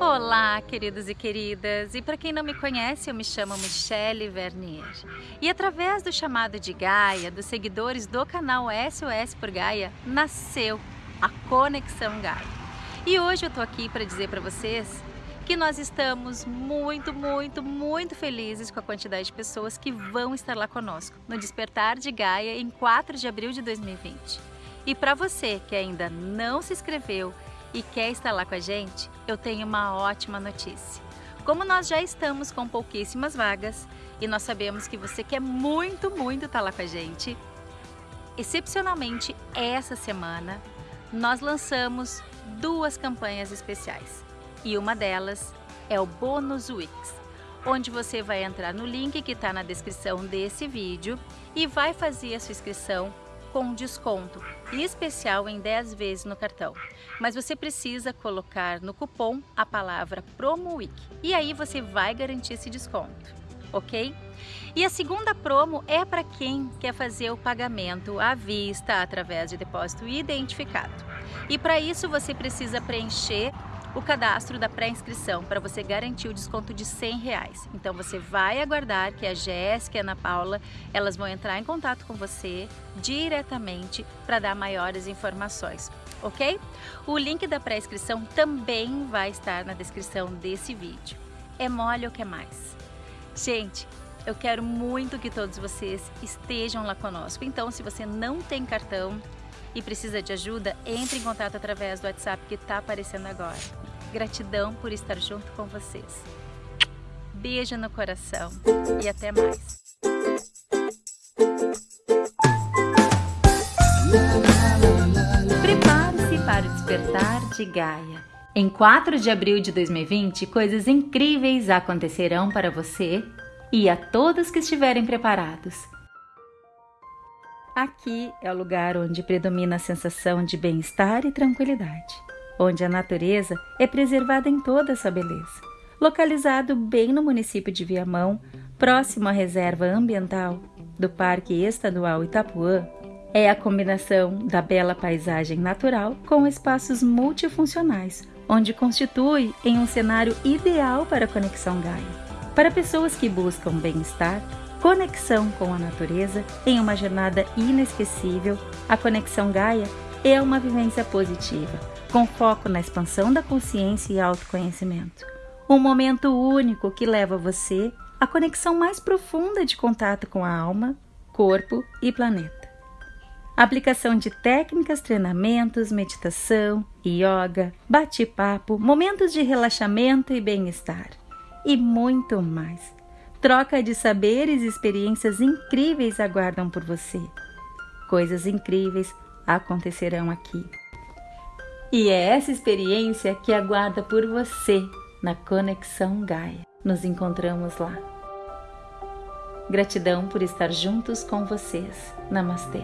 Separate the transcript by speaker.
Speaker 1: Olá, queridos e queridas! E para quem não me conhece, eu me chamo Michele Vernier. E através do chamado de Gaia, dos seguidores do canal SOS por Gaia, nasceu a Conexão Gaia. E hoje eu tô aqui para dizer para vocês que nós estamos muito, muito, muito felizes com a quantidade de pessoas que vão estar lá conosco no Despertar de Gaia em 4 de abril de 2020. E para você que ainda não se inscreveu e quer estar lá com a gente, eu tenho uma ótima notícia. Como nós já estamos com pouquíssimas vagas e nós sabemos que você quer muito, muito estar lá com a gente, excepcionalmente essa semana nós lançamos duas campanhas especiais e uma delas é o Bônus Wix, onde você vai entrar no link que está na descrição desse vídeo e vai fazer a sua inscrição com desconto especial em 10 vezes no cartão. Mas você precisa colocar no cupom a palavra PROMOWEEK e aí você vai garantir esse desconto, ok? E a segunda promo é para quem quer fazer o pagamento à vista através de depósito identificado. E para isso você precisa preencher o cadastro da pré-inscrição para você garantir o desconto de 100 reais. Então você vai aguardar que a Jéssica e a Ana Paula elas vão entrar em contato com você diretamente para dar maiores informações, ok? O link da pré-inscrição também vai estar na descrição desse vídeo. É mole ou quer mais? Gente, eu quero muito que todos vocês estejam lá conosco. Então, se você não tem cartão, e precisa de ajuda, entre em contato através do WhatsApp que está aparecendo agora. Gratidão por estar junto com vocês. Beijo no coração e até mais. Prepare-se para o despertar de Gaia. Em 4 de abril de 2020, coisas incríveis acontecerão para você e a todos que estiverem preparados. Aqui é o lugar onde predomina a sensação de bem-estar e tranquilidade, onde a natureza é preservada em toda a sua beleza. Localizado bem no município de Viamão, próximo à reserva ambiental do Parque Estadual Itapuã, é a combinação da bela paisagem natural com espaços multifuncionais, onde constitui em um cenário ideal para a conexão Gaia. Para pessoas que buscam bem-estar, conexão com a natureza em uma jornada inesquecível, a Conexão Gaia é uma vivência positiva, com foco na expansão da consciência e autoconhecimento. Um momento único que leva você à conexão mais profunda de contato com a alma, corpo e planeta. Aplicação de técnicas, treinamentos, meditação, yoga, bate-papo, momentos de relaxamento e bem-estar e muito mais troca de saberes e experiências incríveis aguardam por você. Coisas incríveis acontecerão aqui. E é essa experiência que aguarda por você na Conexão Gaia. Nos encontramos lá. Gratidão por estar juntos com vocês. Namastê.